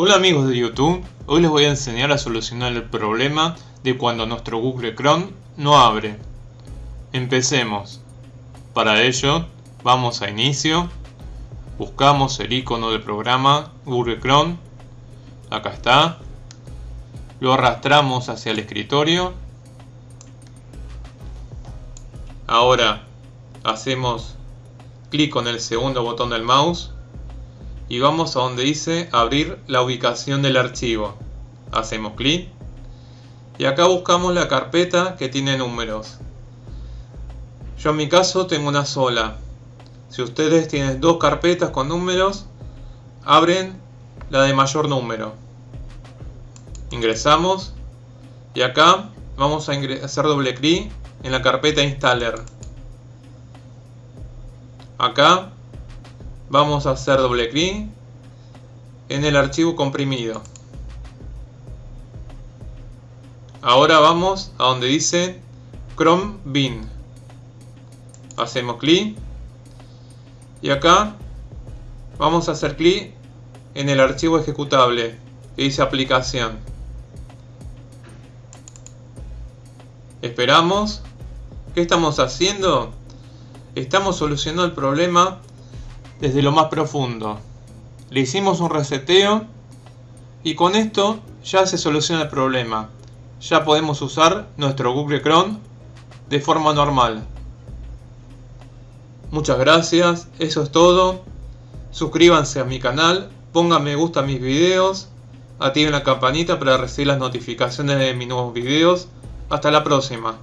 Hola amigos de YouTube, hoy les voy a enseñar a solucionar el problema de cuando nuestro Google Chrome no abre. Empecemos. Para ello, vamos a Inicio, buscamos el icono del programa Google Chrome, acá está, lo arrastramos hacia el escritorio, ahora hacemos clic con el segundo botón del mouse y vamos a donde dice abrir la ubicación del archivo. Hacemos clic y acá buscamos la carpeta que tiene números. Yo en mi caso tengo una sola. Si ustedes tienen dos carpetas con números, abren la de mayor número. Ingresamos y acá vamos a hacer doble clic en la carpeta installer. Acá vamos a hacer doble clic en el archivo comprimido. Ahora vamos a donde dice Chrome Bin. Hacemos clic y acá vamos a hacer clic en el archivo ejecutable que dice aplicación. Esperamos. ¿Qué estamos haciendo? Estamos solucionando el problema desde lo más profundo. Le hicimos un reseteo y con esto ya se soluciona el problema. Ya podemos usar nuestro Google Chrome de forma normal. Muchas gracias, eso es todo. Suscríbanse a mi canal, pongan me gusta a mis videos, activen la campanita para recibir las notificaciones de mis nuevos videos. Hasta la próxima.